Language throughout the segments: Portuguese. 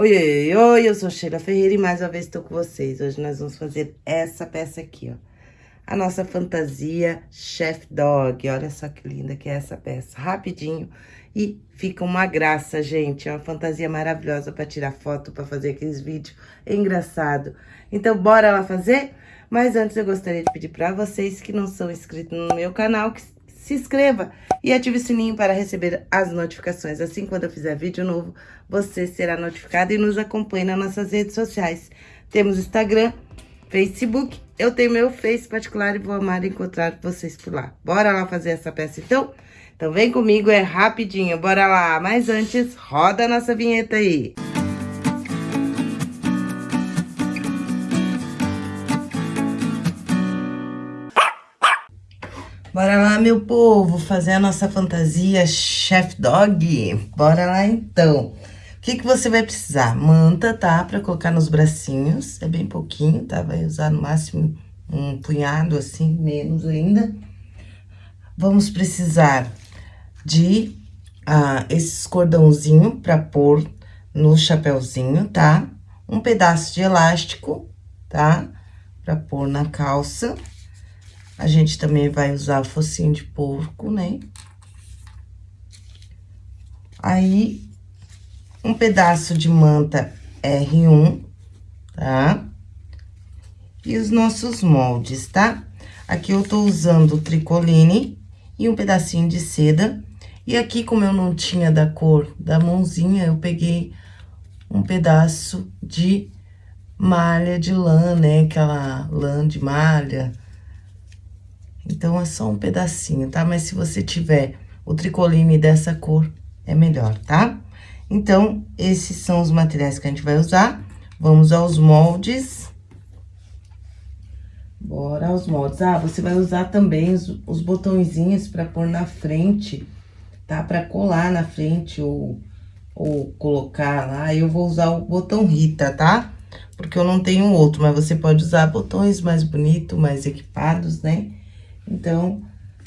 Oi, oi, eu sou Sheila Ferreira e mais uma vez estou com vocês. Hoje nós vamos fazer essa peça aqui, ó. A nossa fantasia Chef Dog. Olha só que linda que é essa peça. Rapidinho e fica uma graça, gente. É uma fantasia maravilhosa para tirar foto, para fazer aqueles vídeos. É. Então, bora lá fazer? Mas antes eu gostaria de pedir para vocês que não são inscritos no meu canal, que se inscreva e ative o sininho para receber as notificações. Assim, quando eu fizer vídeo novo, você será notificado e nos acompanhe nas nossas redes sociais. Temos Instagram, Facebook, eu tenho meu Face particular e vou amar encontrar vocês por lá. Bora lá fazer essa peça, então? Então vem comigo, é rapidinho, bora lá. Mas antes, roda a nossa vinheta aí. Bora lá, meu povo, fazer a nossa fantasia Chef Dog. Bora lá, então. O que, que você vai precisar? Manta, tá? Pra colocar nos bracinhos. É bem pouquinho, tá? Vai usar no máximo um punhado, assim, menos ainda. Vamos precisar de ah, esses cordãozinho pra pôr no chapéuzinho, tá? Um pedaço de elástico, tá? Pra pôr na calça. A gente também vai usar focinho de porco, né? Aí, um pedaço de manta R1, tá? E os nossos moldes, tá? Aqui eu tô usando tricoline e um pedacinho de seda. E aqui, como eu não tinha da cor da mãozinha, eu peguei um pedaço de malha de lã, né? Aquela lã de malha então, é só um pedacinho, tá? Mas se você tiver o tricoline dessa cor, é melhor, tá? Então, esses são os materiais que a gente vai usar. Vamos aos moldes. Bora aos moldes. Ah, você vai usar também os, os botõezinhos pra pôr na frente, tá? Pra colar na frente ou, ou colocar lá. Eu vou usar o botão Rita, tá? Porque eu não tenho outro, mas você pode usar botões mais bonitos, mais equipados, né? Então,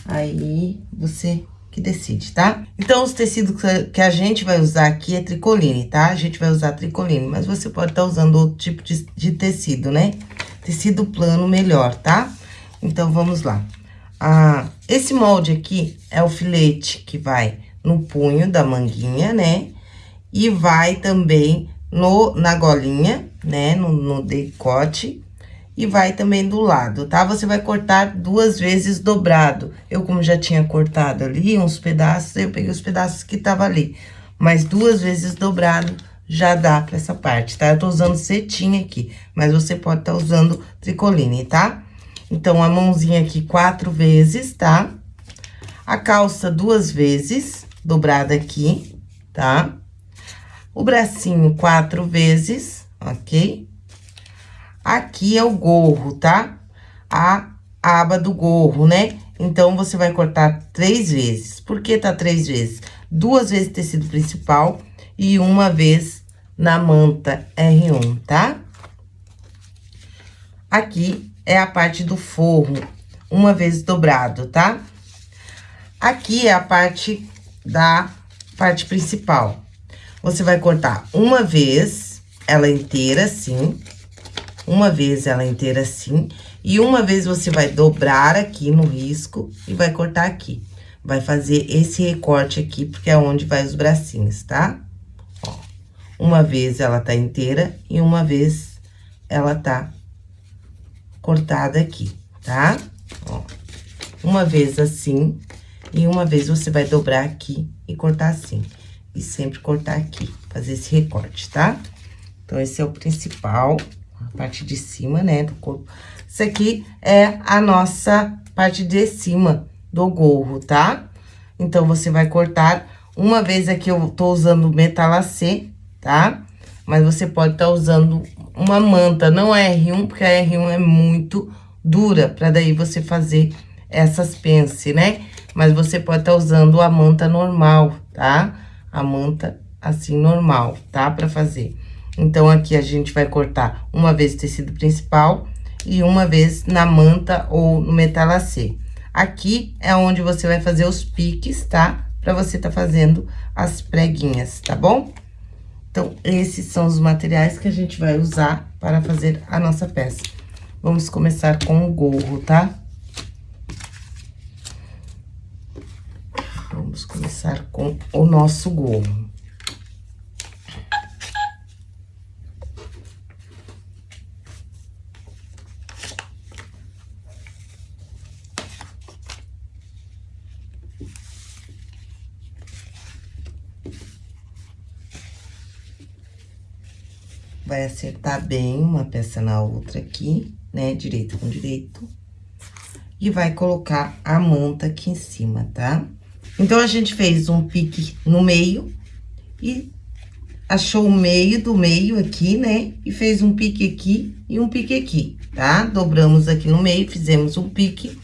aí você que decide, tá? Então, os tecidos que a gente vai usar aqui é tricoline, tá? A gente vai usar tricoline, mas você pode estar tá usando outro tipo de, de, tecido, né? Tecido plano melhor, tá? Então, vamos lá. Ah, esse molde aqui é o filete que vai no punho da manguinha, né? E vai também no, na golinha, né? No, no decote e vai também do lado, tá? Você vai cortar duas vezes dobrado. Eu, como já tinha cortado ali uns pedaços, eu peguei os pedaços que tava ali. Mas duas vezes dobrado já dá pra essa parte, tá? Eu tô usando cetim aqui, mas você pode estar tá usando tricoline, tá? Então, a mãozinha aqui quatro vezes, tá? A calça duas vezes, dobrada aqui, tá? O bracinho quatro vezes, ok? Aqui é o gorro, tá? A aba do gorro, né? Então, você vai cortar três vezes. Por que tá três vezes? Duas vezes tecido principal e uma vez na manta R1, tá? Aqui é a parte do forro, uma vez dobrado, tá? Aqui é a parte da parte principal. Você vai cortar uma vez, ela inteira, assim, uma vez ela inteira assim, e uma vez você vai dobrar aqui no risco e vai cortar aqui. Vai fazer esse recorte aqui, porque é onde vai os bracinhos, tá? Ó, uma vez ela tá inteira e uma vez ela tá cortada aqui, tá? Ó, uma vez assim, e uma vez você vai dobrar aqui e cortar assim. E sempre cortar aqui, fazer esse recorte, tá? Então, esse é o principal parte de cima, né, do corpo. Isso aqui é a nossa parte de cima do gorro, tá? Então, você vai cortar, uma vez aqui eu tô usando metalacê, tá? Mas você pode estar tá usando uma manta, não é R1, porque a R1 é muito dura, pra daí você fazer essas pence, né? Mas você pode estar tá usando a manta normal, tá? A manta assim, normal, tá? Pra fazer. Então, aqui a gente vai cortar uma vez tecido principal e uma vez na manta ou no metalacê. Aqui é onde você vai fazer os piques, tá? Pra você tá fazendo as preguinhas, tá bom? Então, esses são os materiais que a gente vai usar para fazer a nossa peça. Vamos começar com o gorro, tá? Vamos começar com o nosso gorro. Vai acertar bem uma peça na outra aqui, né? Direito com direito. E vai colocar a manta aqui em cima, tá? Então, a gente fez um pique no meio e achou o meio do meio aqui, né? E fez um pique aqui e um pique aqui, tá? Dobramos aqui no meio, fizemos um pique.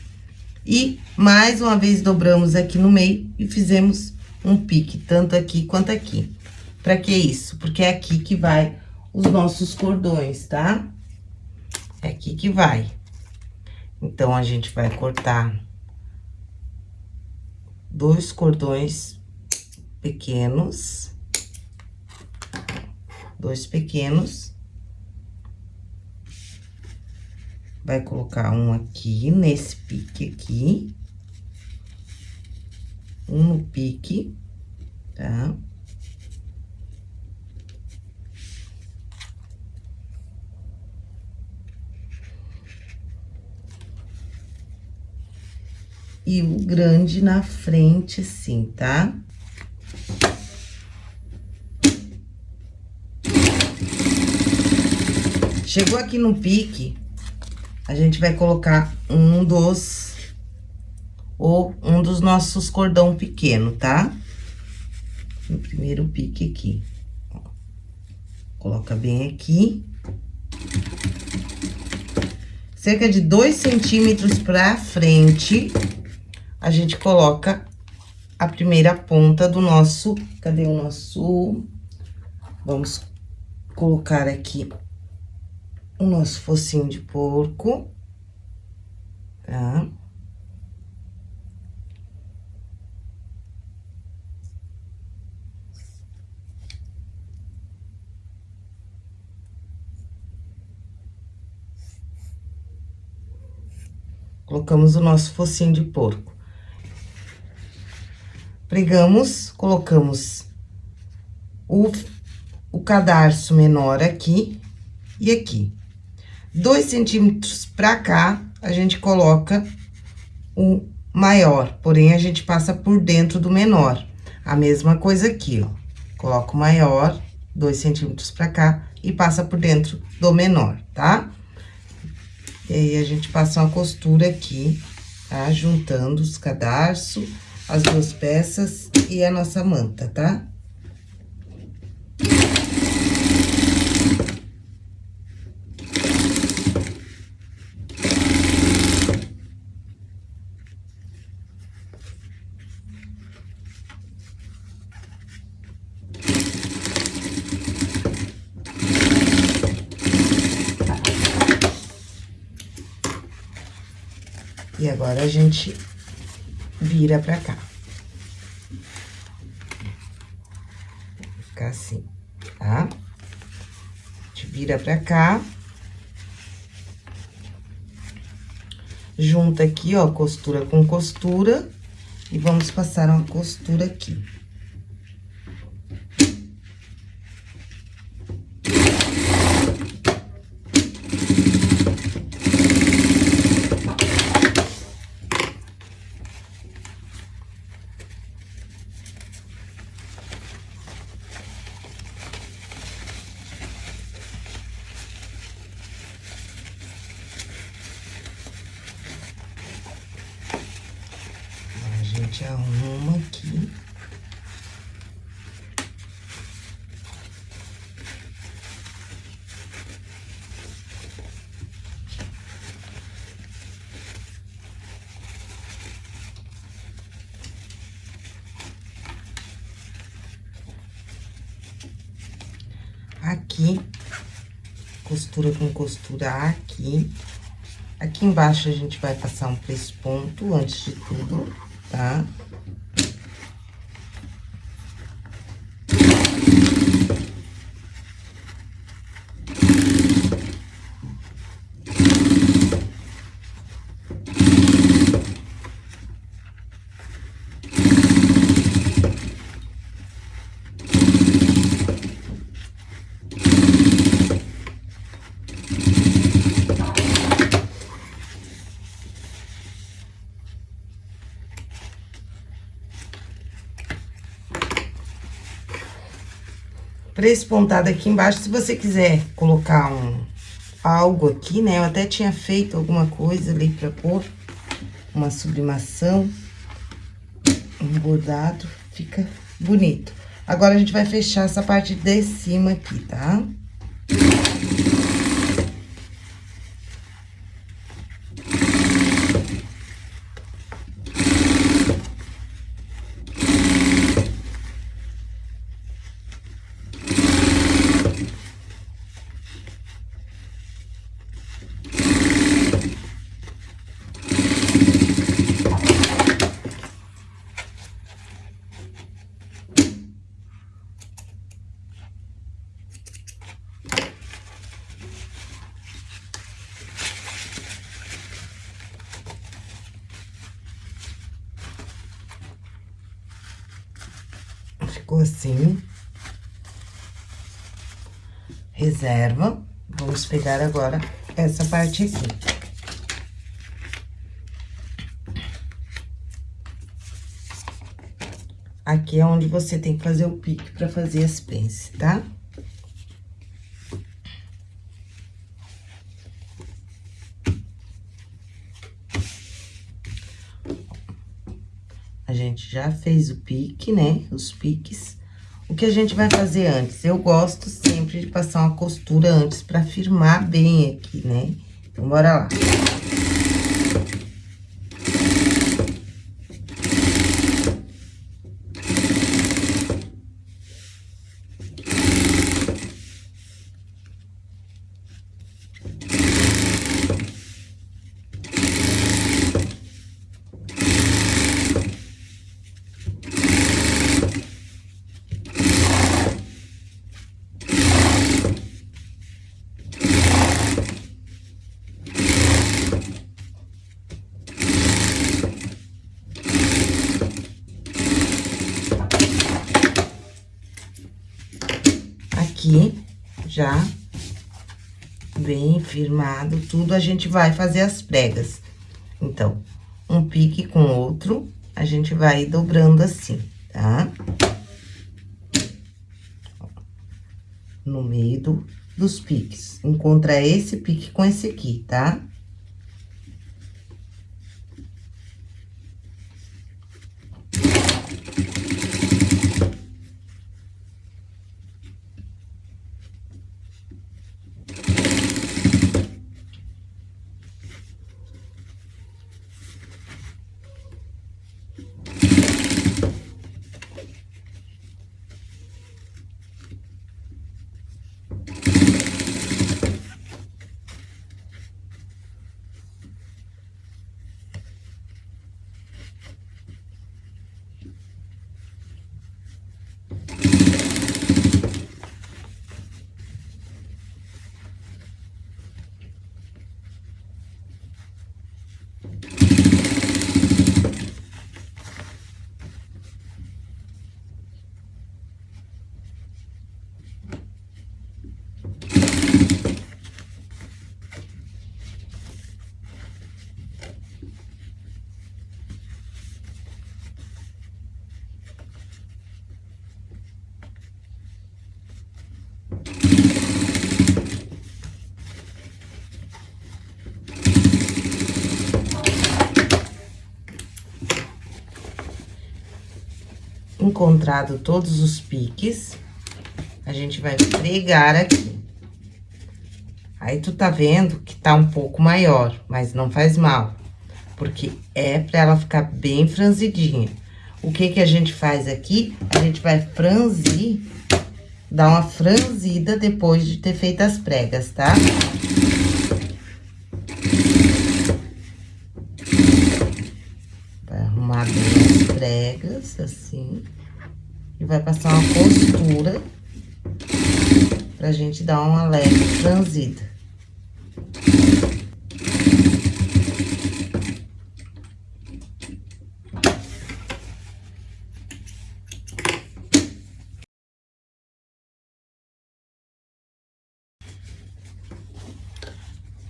E mais uma vez dobramos aqui no meio e fizemos um pique, tanto aqui quanto aqui. Pra que isso? Porque é aqui que vai os nossos cordões, tá? É aqui que vai. Então, a gente vai cortar dois cordões pequenos. Dois pequenos. Vai colocar um aqui, nesse pique aqui. Um no pique, tá? E o grande na frente, sim, tá? Chegou aqui no pique, a gente vai colocar um dos... Ou um dos nossos cordão pequeno, tá? No primeiro pique aqui. Coloca bem aqui. Cerca de dois centímetros pra frente a gente coloca a primeira ponta do nosso... Cadê o nosso... Vamos colocar aqui o nosso focinho de porco, tá? Colocamos o nosso focinho de porco pregamos, colocamos o, o cadarço menor aqui e aqui. Dois centímetros pra cá, a gente coloca o maior, porém, a gente passa por dentro do menor. A mesma coisa aqui, ó. Coloca o maior, dois centímetros pra cá, e passa por dentro do menor, tá? E aí, a gente passa uma costura aqui, tá? Juntando os cadarços as duas peças e a nossa manta, tá? E agora, a gente vira pra cá. Ficar assim, tá? A gente vira pra cá. Junta aqui, ó, costura com costura. E vamos passar uma costura aqui. gente arruma aqui. Aqui, costura com costura aqui. Aqui embaixo, a gente vai passar um pesponto antes de tudo tá? Pra esse pontado aqui embaixo, se você quiser colocar um algo aqui, né? Eu até tinha feito alguma coisa ali pra pôr uma sublimação, um bordado, fica bonito. Agora, a gente vai fechar essa parte de cima aqui, tá? Tá? ficou assim. Reserva. Vamos pegar agora essa parte aqui. Aqui é onde você tem que fazer o pique pra fazer as pences, tá? Tá? gente já fez o pique, né? Os piques. O que a gente vai fazer antes? Eu gosto sempre de passar uma costura antes pra firmar bem aqui, né? Então, bora lá. aqui, já bem firmado, tudo, a gente vai fazer as pregas. Então, um pique com outro, a gente vai dobrando assim, tá? No meio do, dos piques. Encontra esse pique com esse aqui, tá? Tá? Encontrado todos os piques, a gente vai pregar aqui. Aí, tu tá vendo que tá um pouco maior, mas não faz mal, porque é pra ela ficar bem franzidinha. O que que a gente faz aqui? A gente vai franzir, dar uma franzida depois de ter feito as pregas, tá? Vai arrumar bem as pregas, assim. E vai passar uma costura pra gente dar uma leve franzida.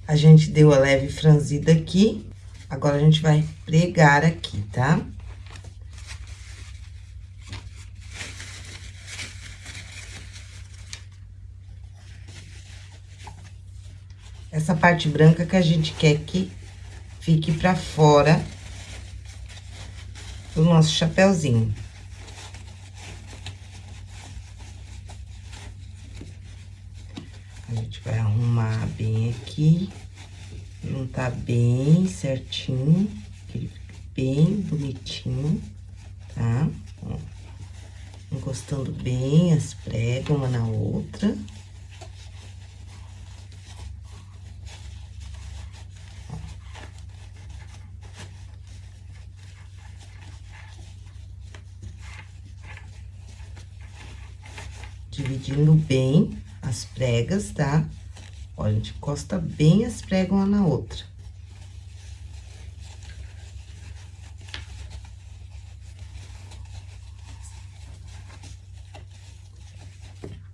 A gente deu a leve franzida aqui, agora a gente vai pregar aqui, tá? Tá? Essa parte branca que a gente quer que fique pra fora do nosso chapéuzinho. A gente vai arrumar bem aqui, juntar bem certinho, que ele fique bem bonitinho, tá? Ó, encostando bem as pregas uma na outra. dividindo bem as pregas, tá? Olha, a gente encosta bem as pregas uma na outra.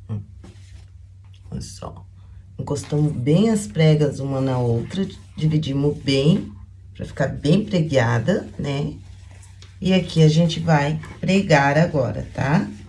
Hum. Olha só. Encostamos bem as pregas uma na outra, dividimos bem, pra ficar bem pregueada, né? E aqui a gente vai pregar agora, tá? Tá?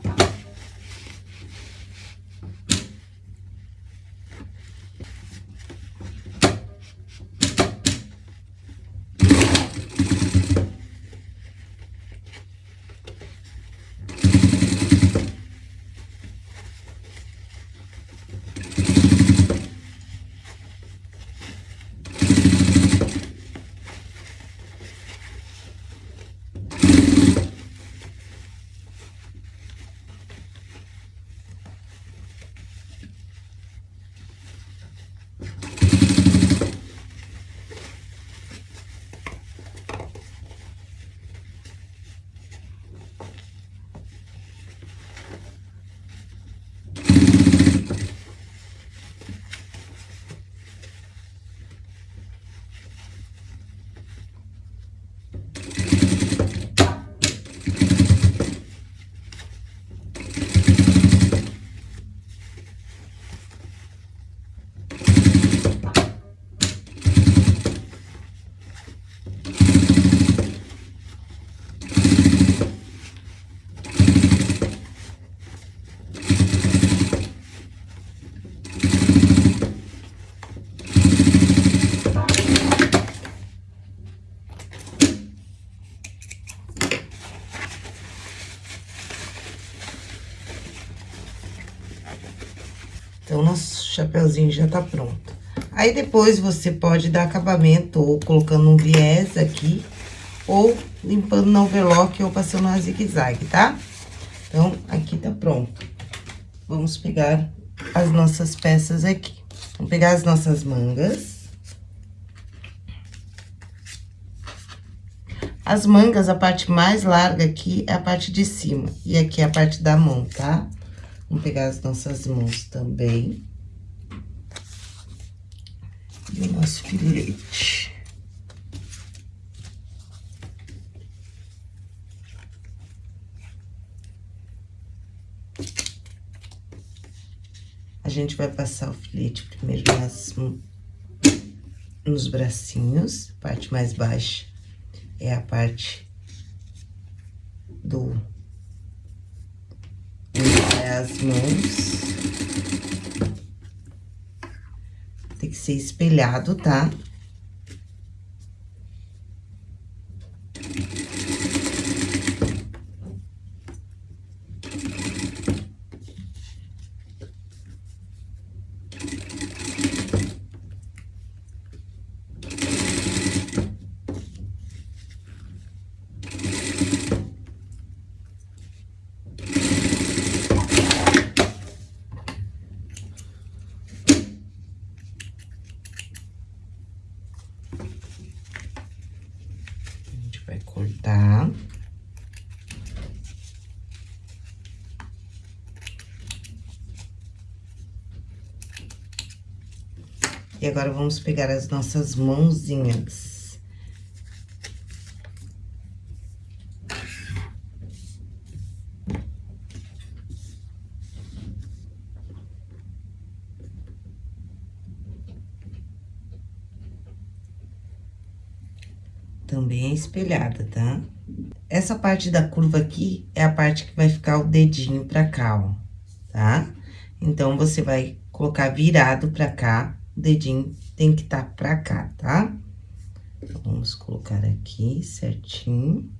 Nosso chapeuzinho já tá pronto. Aí, depois, você pode dar acabamento ou colocando um viés aqui, ou limpando no overlock ou passando uma zigue-zague, tá? Então, aqui tá pronto. Vamos pegar as nossas peças aqui. Vamos pegar as nossas mangas. As mangas, a parte mais larga aqui é a parte de cima, e aqui é a parte da mão, tá? Vamos pegar as nossas mãos também. E o nosso filete. A gente vai passar o filete primeiro nas, nos bracinhos, parte mais baixa é a parte do as mãos. Que ser espelhado, tá? cortar. E agora, vamos pegar as nossas mãozinhas. também é espelhada, tá? Essa parte da curva aqui é a parte que vai ficar o dedinho pra cá, ó, tá? Então, você vai colocar virado pra cá, o dedinho tem que estar tá pra cá, tá? Vamos colocar aqui certinho.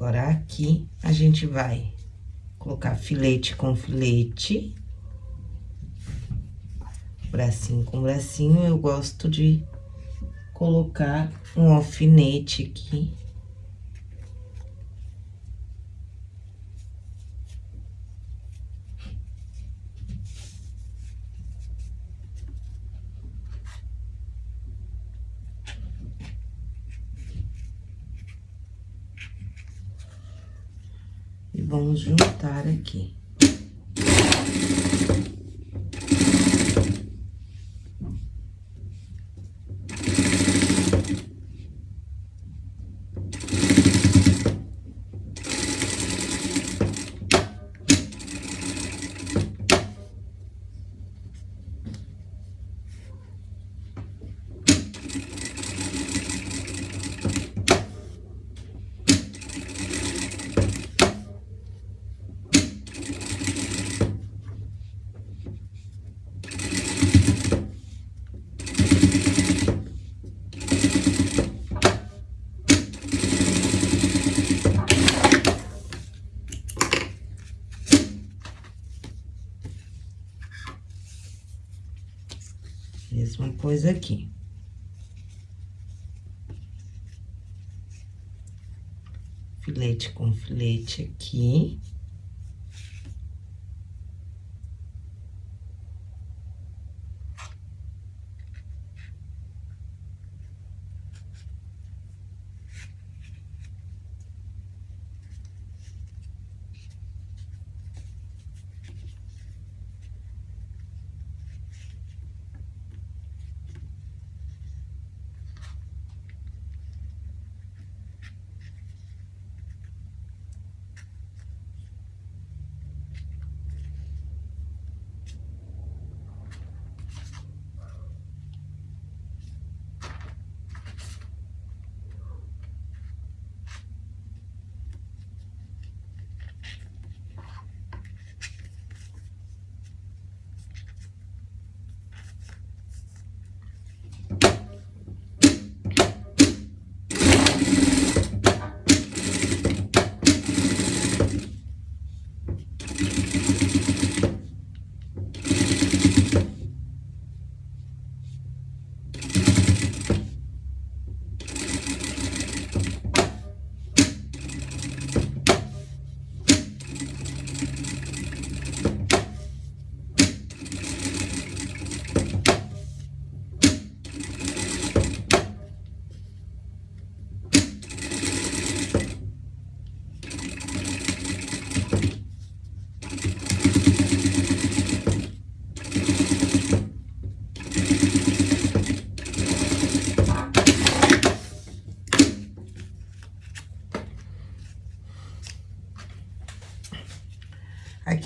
Agora, aqui, a gente vai colocar filete com filete. Bracinho com bracinho, eu gosto de colocar um alfinete aqui. Juntar aqui. Mesma aqui. Filete com filete aqui.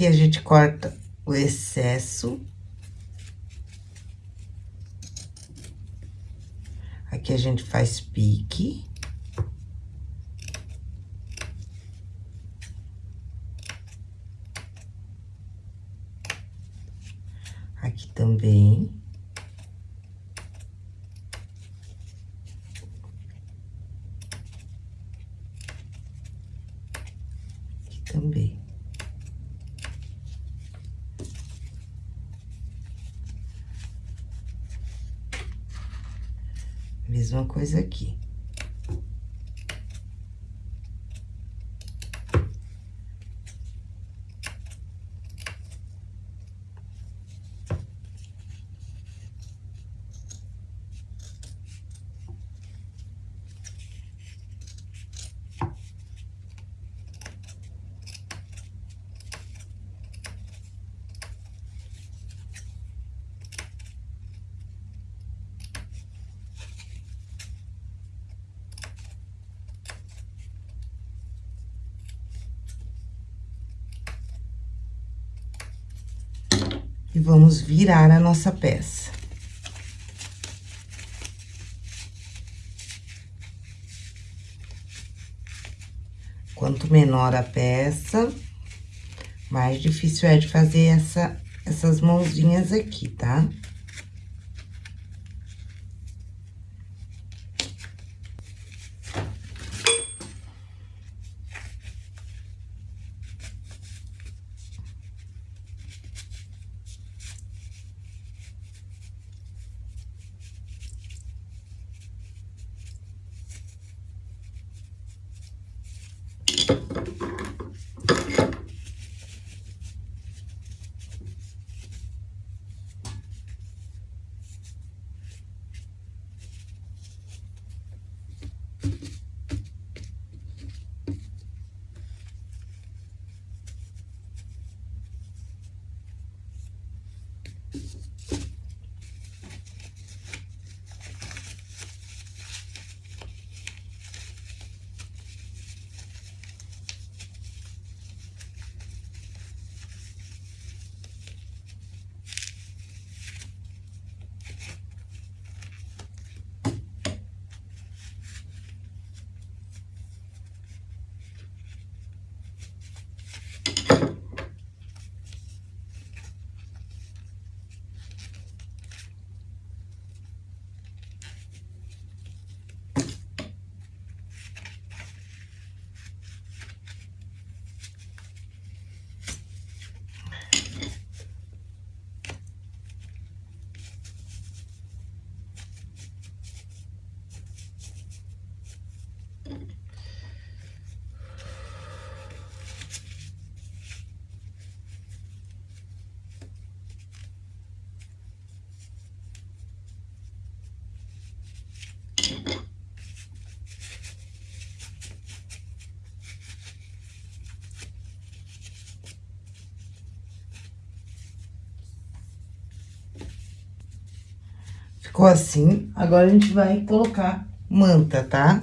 Aqui a gente corta o excesso. Aqui a gente faz pique. Mesma coisa aqui. Vamos virar a nossa peça. Quanto menor a peça, mais difícil é de fazer essa, essas mãozinhas aqui, tá? Tá? Ficou assim, agora a gente vai colocar manta, tá?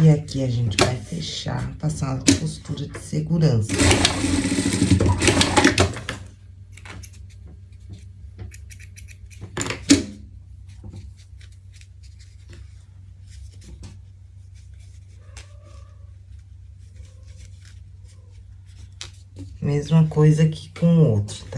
E aqui a gente vai fechar, passar uma costura de segurança. Mesma coisa aqui com o outro, tá?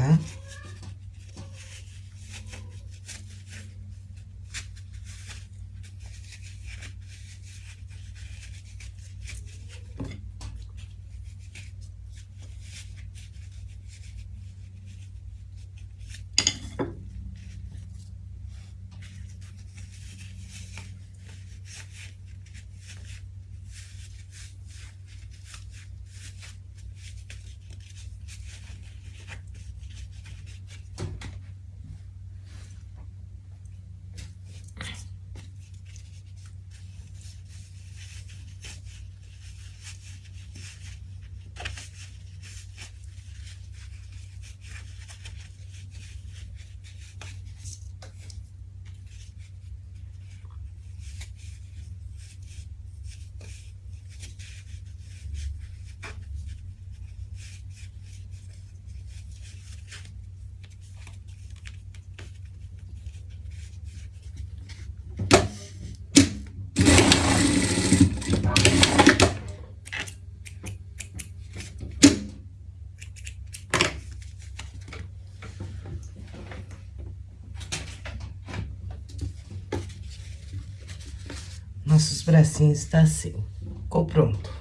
Bracinhos tá assim. Ficou pronto,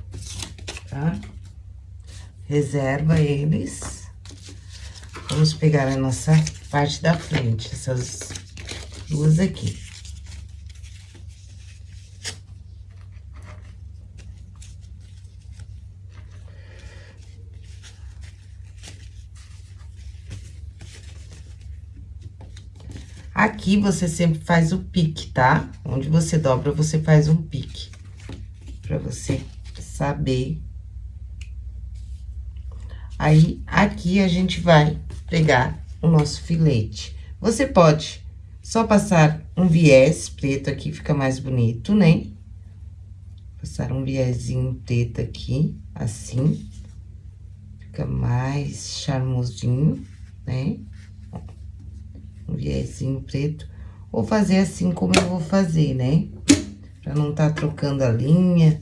tá? Reserva eles. Vamos pegar a nossa parte da frente, essas duas aqui. Aqui, você sempre faz o pique, tá? Onde você dobra, você faz um pique. Pra você saber. Aí, aqui, a gente vai pegar o nosso filete. Você pode só passar um viés preto aqui, fica mais bonito, né? Passar um viezinho preto aqui, assim. Fica mais charmosinho, né? Um viezinho preto, ou fazer assim como eu vou fazer, né? Pra não tá trocando a linha,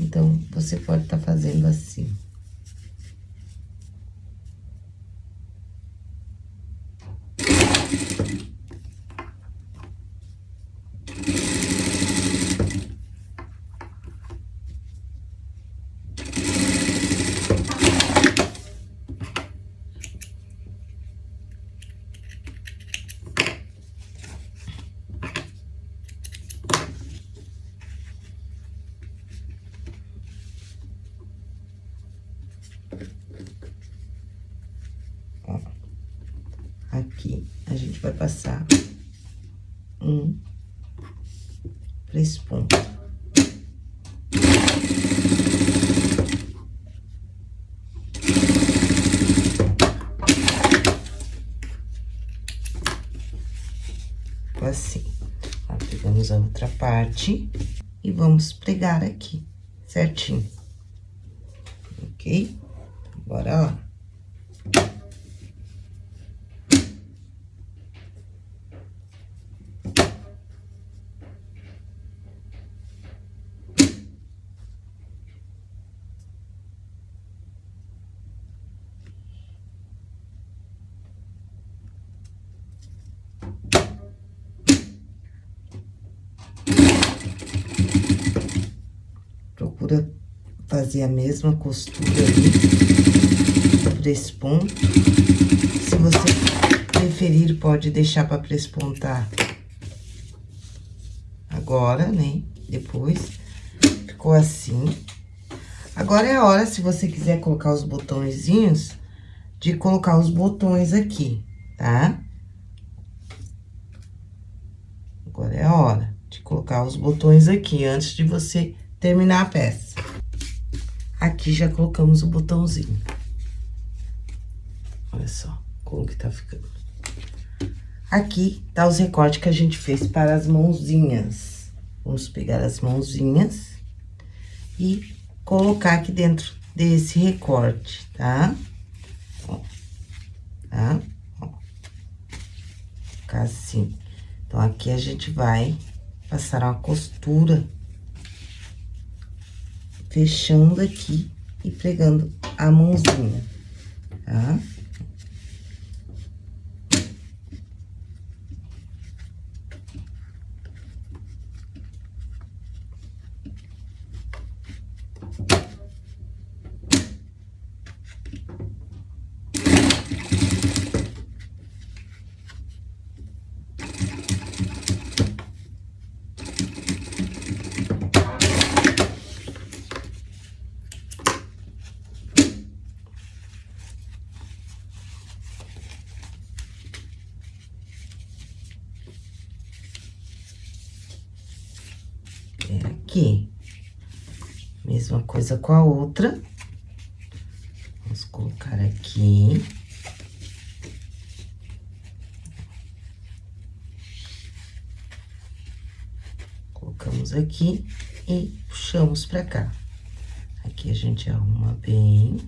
então, você pode tá fazendo assim. aqui, a gente vai passar um pra esse ponto. Assim. Ó, pegamos a outra parte e vamos pregar aqui, certinho. Ok? Bora lá. Fazer a mesma costura ali, por esse ponto. Se você preferir, pode deixar para prespontar agora, né? Depois, ficou assim. Agora é a hora, se você quiser colocar os botõezinhos, de colocar os botões aqui, tá? Agora é a hora de colocar os botões aqui, antes de você terminar a peça. Aqui já colocamos o botãozinho. Olha só como que tá ficando. Aqui tá os recortes que a gente fez para as mãozinhas. Vamos pegar as mãozinhas e colocar aqui dentro desse recorte, tá? Ó, tá? Ó. Ficar assim. Então, aqui a gente vai passar uma costura fechando aqui e pregando a mãozinha, tá? É aqui. Mesma coisa com a outra. Vamos colocar aqui. Colocamos aqui e puxamos pra cá. Aqui a gente arruma bem.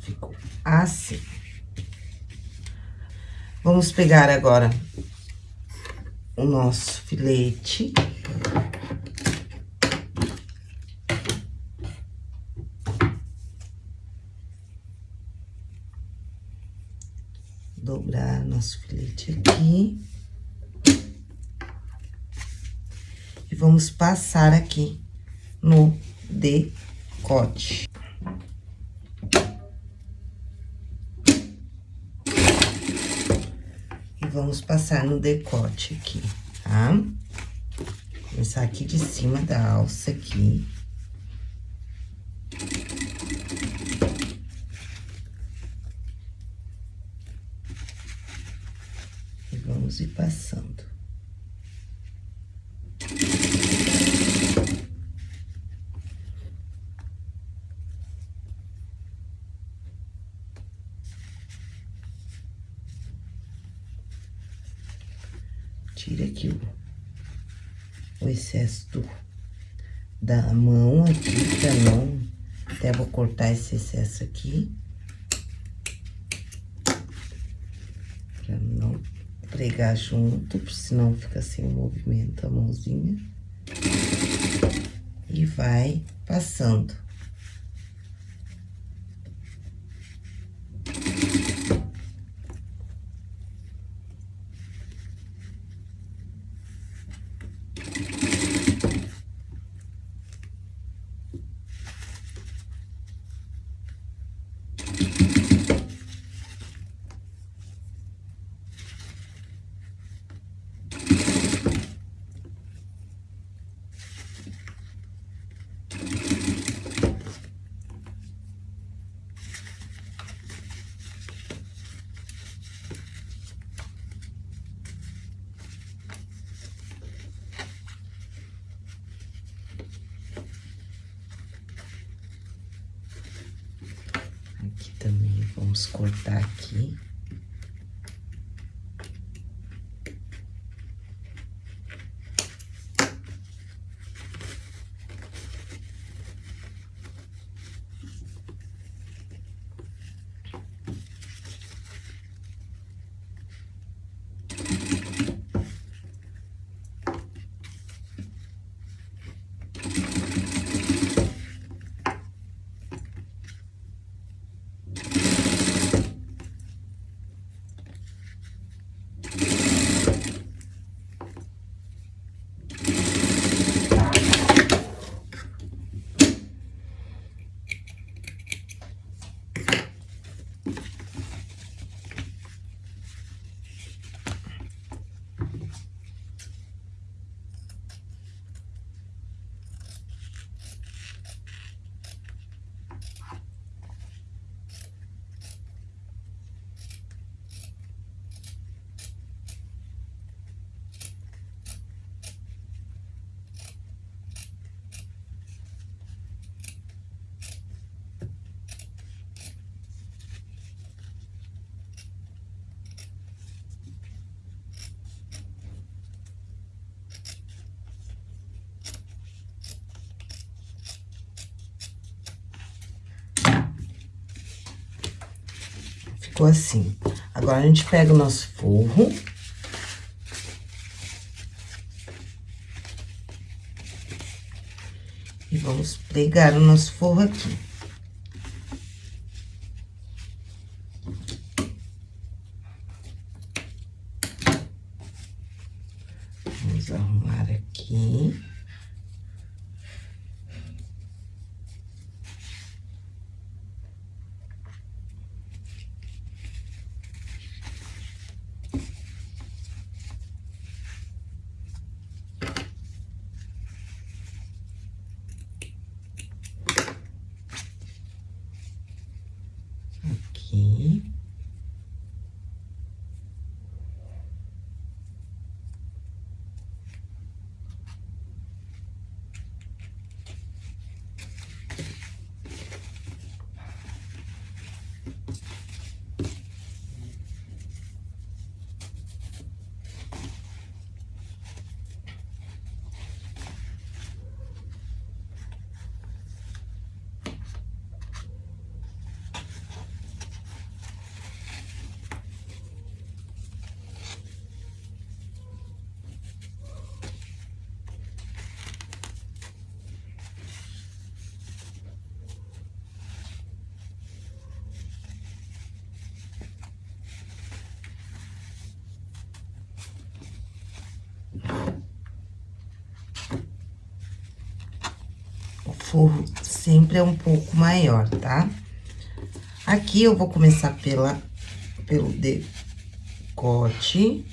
Ficou assim. Pegar agora o nosso filete. Dobrar nosso filete aqui. E vamos passar aqui no decote. Vamos passar no decote aqui, tá? Começar aqui de cima da alça aqui. E vamos ir passando. Tira aqui o, o excesso da mão aqui, pra não... Até vou cortar esse excesso aqui. Pra não pregar junto, senão fica sem movimento a mãozinha. E vai passando. Ficou assim. Agora, a gente pega o nosso forro. E vamos pregar o nosso forro aqui. Vamos arrumar aqui. Forro sempre é um pouco maior, tá? Aqui eu vou começar pela, pelo decote.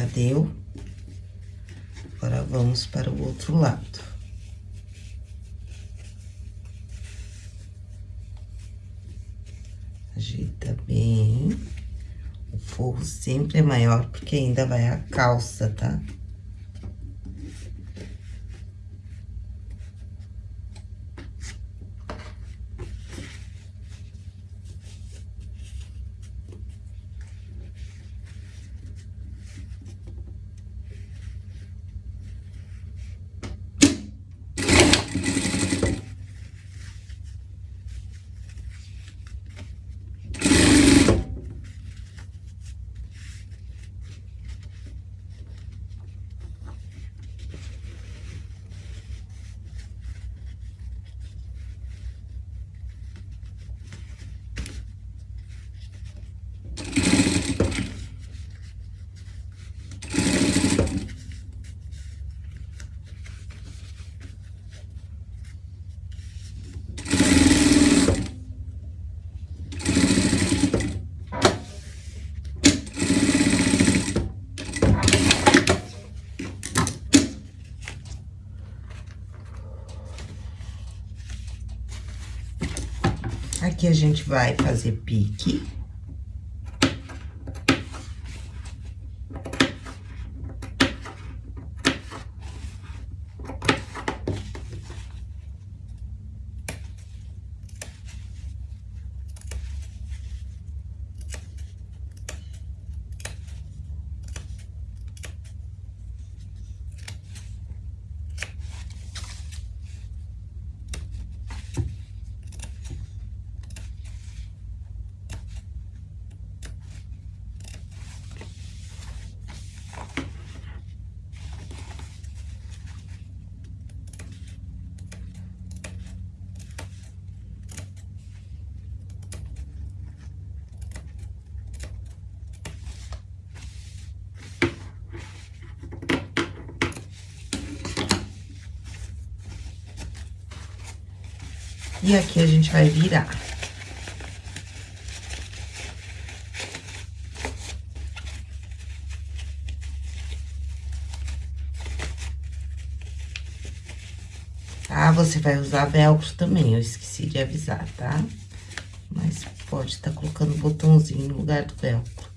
Já deu. Agora, vamos para o outro lado. Ajeita bem. O forro sempre é maior, porque ainda vai a calça, tá? Tá? A gente vai fazer pique. E aqui a gente vai virar. Tá? Você vai usar velcro também, eu esqueci de avisar, tá? Mas pode estar tá colocando botãozinho no lugar do velcro.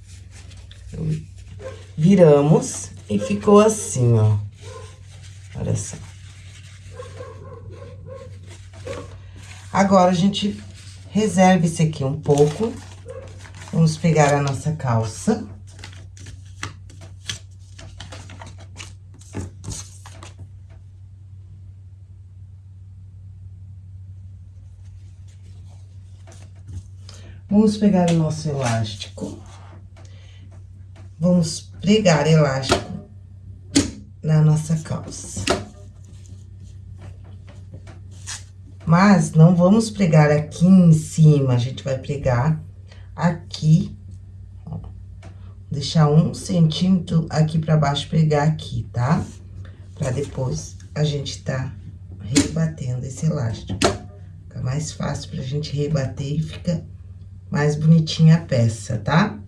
Viramos e ficou assim, ó. Olha só. Agora, a gente reserva esse aqui um pouco. Vamos pegar a nossa calça. Vamos pegar o nosso elástico. Vamos pregar elástico na nossa calça. Mas não vamos pregar aqui em cima, a gente vai pregar aqui. Deixar um centímetro aqui pra baixo, pregar aqui, tá? Pra depois a gente tá rebatendo esse elástico. Fica mais fácil pra gente rebater e fica mais bonitinha a peça, tá?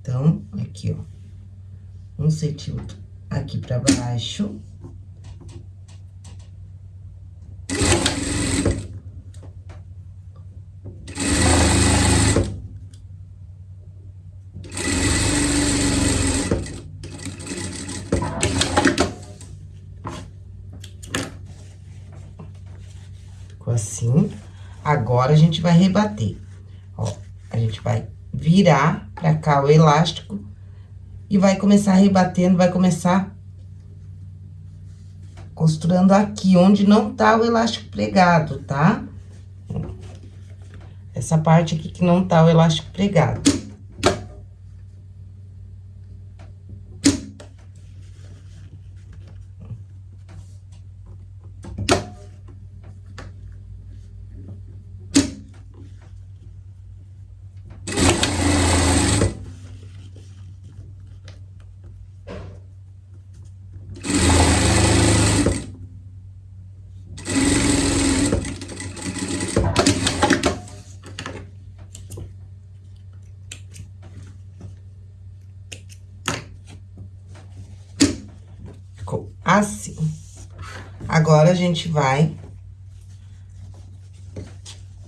Então, aqui, ó, um centímetro aqui pra baixo. assim. Agora, a gente vai rebater. Ó, a gente vai virar pra cá o elástico e vai começar rebatendo, vai começar costurando aqui, onde não tá o elástico pregado, tá? Essa parte aqui que não tá o elástico pregado. Assim. Agora, a gente vai...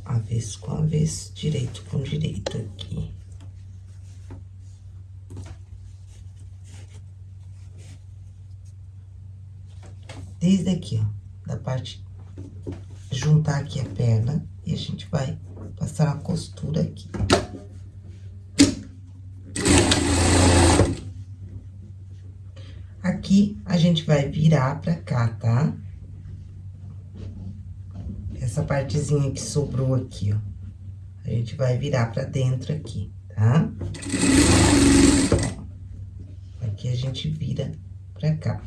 Avesso com avesso, direito com direito aqui. Desde aqui, ó, da parte... Juntar aqui a perna e a gente vai passar a costura aqui. Aqui, a gente vai virar pra cá, tá? Essa partezinha que sobrou aqui, ó. A gente vai virar pra dentro aqui, tá? Aqui a gente vira pra cá.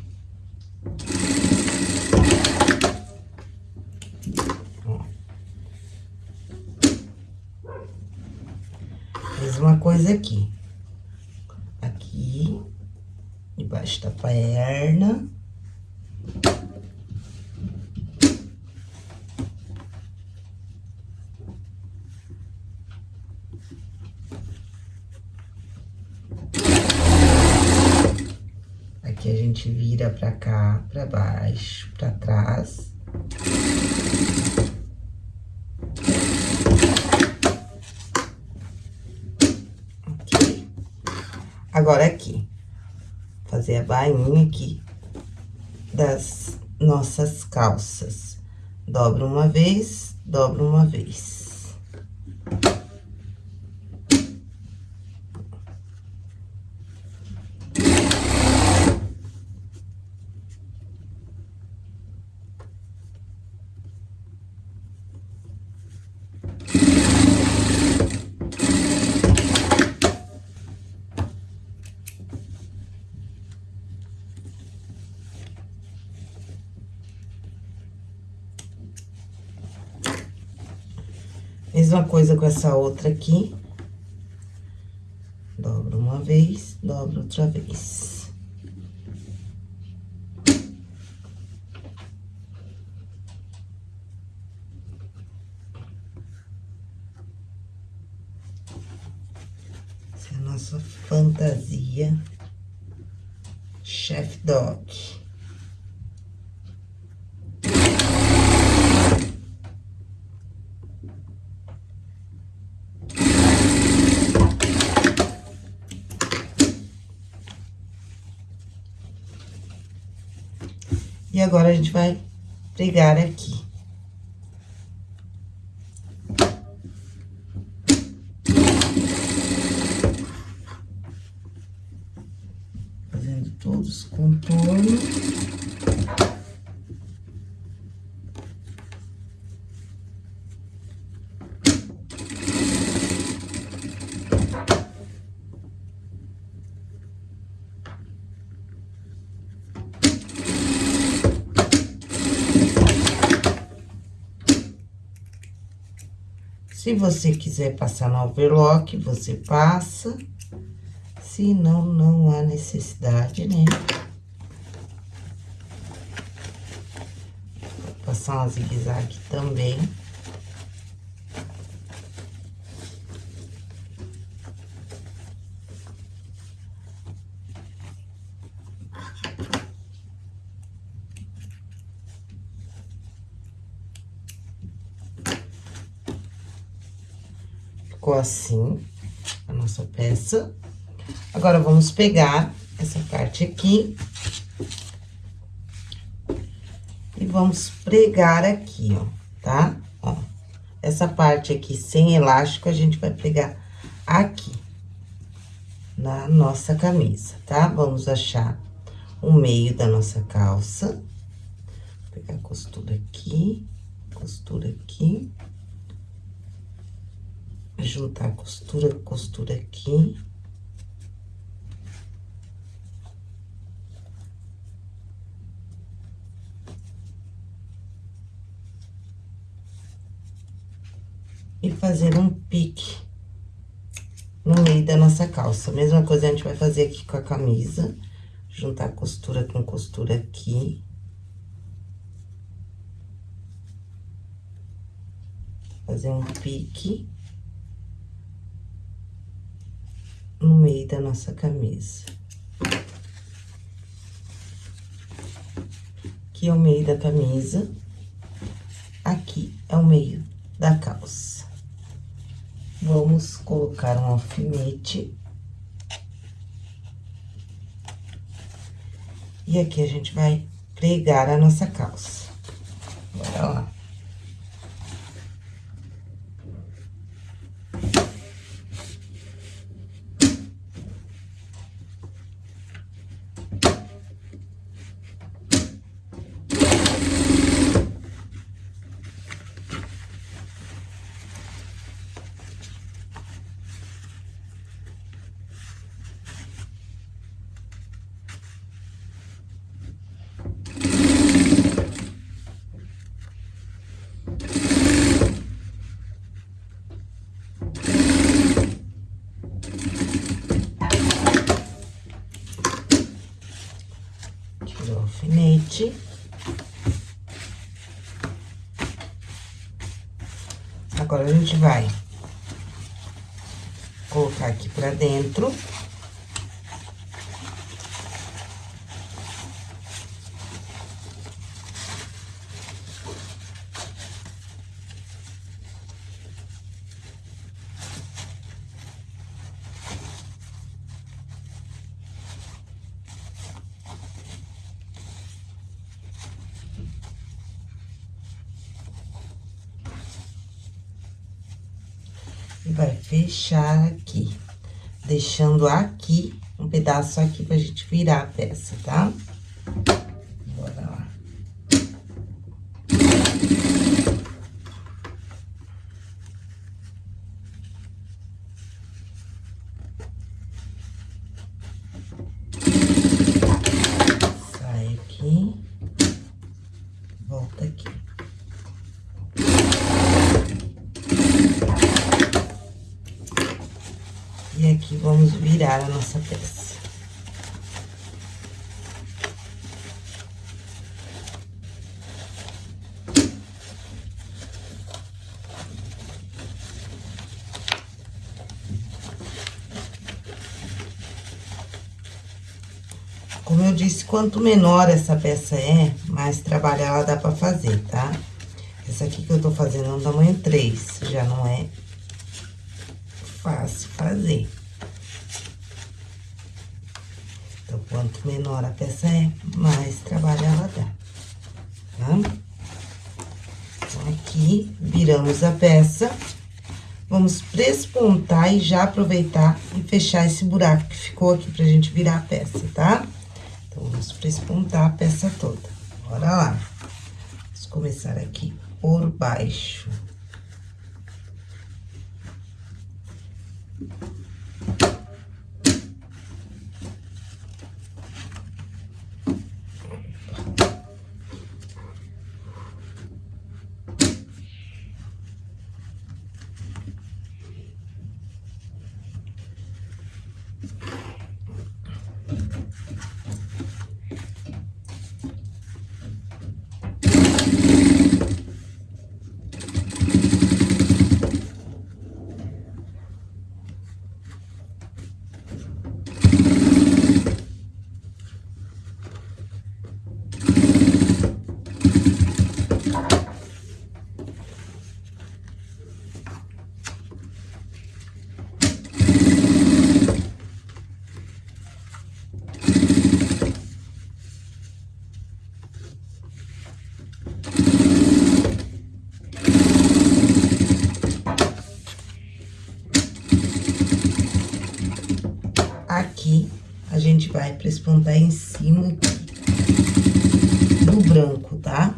Ó. Mesma coisa. Aqui pra cá, pra baixo, pra trás. Ok. Agora aqui. Fazer a bainha aqui das nossas calças. Dobro uma vez, dobro uma vez. Mesma coisa com essa outra aqui. Dobra uma vez, dobra outra vez. Essa é a nossa fantasia Chef Dog. E agora, a gente vai pregar aqui. Fazendo todos os contornos. Se você quiser passar no overlock, você passa. Se não, não há necessidade, né? Vou passar uma zigue-zague também. Ficou assim a nossa peça. Agora, vamos pegar essa parte aqui. E vamos pregar aqui, ó, tá? Ó, essa parte aqui sem elástico, a gente vai pregar aqui. Na nossa camisa, tá? Vamos achar o meio da nossa calça. Vou pegar a costura aqui, costura aqui juntar costura, costura aqui. E fazer um pique no meio da nossa calça. Mesma coisa a gente vai fazer aqui com a camisa. Juntar costura com costura aqui. Fazer um pique. No meio da nossa camisa. Aqui é o meio da camisa, aqui é o meio da calça. Vamos colocar um alfinete. E aqui a gente vai pregar a nossa calça. Bora lá. Agora, a gente vai colocar aqui pra dentro. E vai fechar aqui, deixando aqui, um pedaço aqui pra gente virar a peça, tá? Bora lá. Sai aqui, volta aqui. E aqui vamos virar a nossa peça. Como eu disse, quanto menor essa peça é, mais trabalho ela dá pra fazer, tá? Essa aqui que eu tô fazendo é um tamanho 3, já não é fácil fazer. Então, quanto menor a peça é, mais trabalho ela dá, tá? Então, aqui, viramos a peça. Vamos prespontar e já aproveitar e fechar esse buraco que ficou aqui pra gente virar a peça, tá? Então, vamos prespontar a peça toda. Bora lá. Vamos começar aqui por baixo. Aqui, a gente vai prespontar em cima do branco, tá?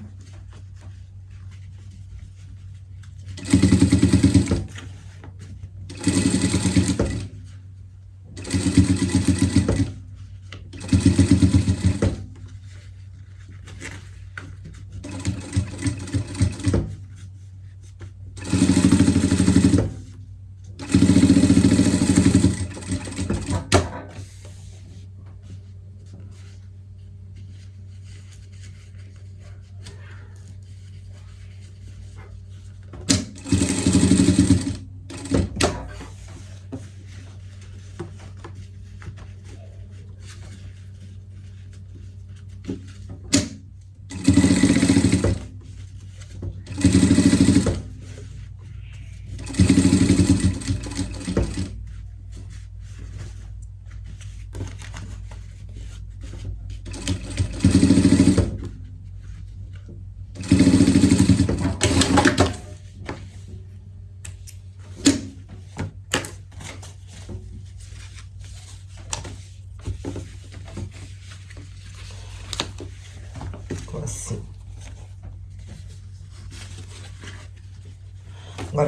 Ficou assim.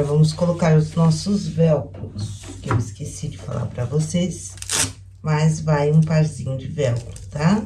Agora, vamos colocar os nossos velcros, que eu esqueci de falar pra vocês. Mas vai um parzinho de velcro, tá?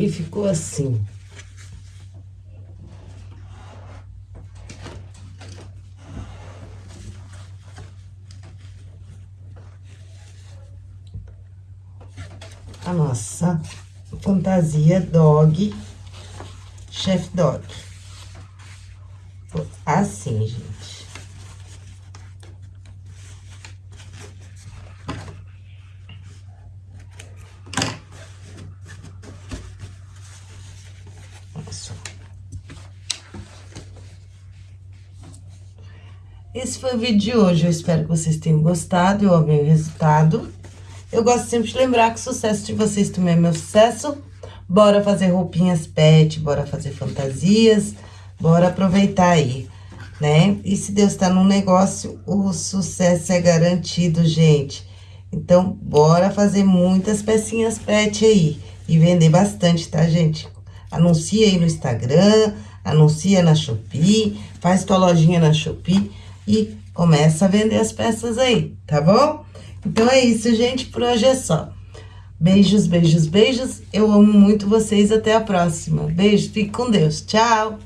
E ficou assim. A nossa fantasia dog, chef dog. Assim, gente. Foi o vídeo de hoje. Eu espero que vocês tenham gostado. Eu amei o resultado. Eu gosto sempre de lembrar que o sucesso de vocês também é meu sucesso. Bora fazer roupinhas pet, bora fazer fantasias, bora aproveitar aí, né? E se Deus tá no negócio, o sucesso é garantido, gente. Então, bora fazer muitas pecinhas pet aí e vender bastante, tá, gente? Anuncia aí no Instagram, anuncia na Shopee, faz tua lojinha na Shopee e começa a vender as peças aí, tá bom? Então é isso, gente, por hoje é só. Beijos, beijos, beijos. Eu amo muito vocês. Até a próxima. Beijo, fique com Deus. Tchau.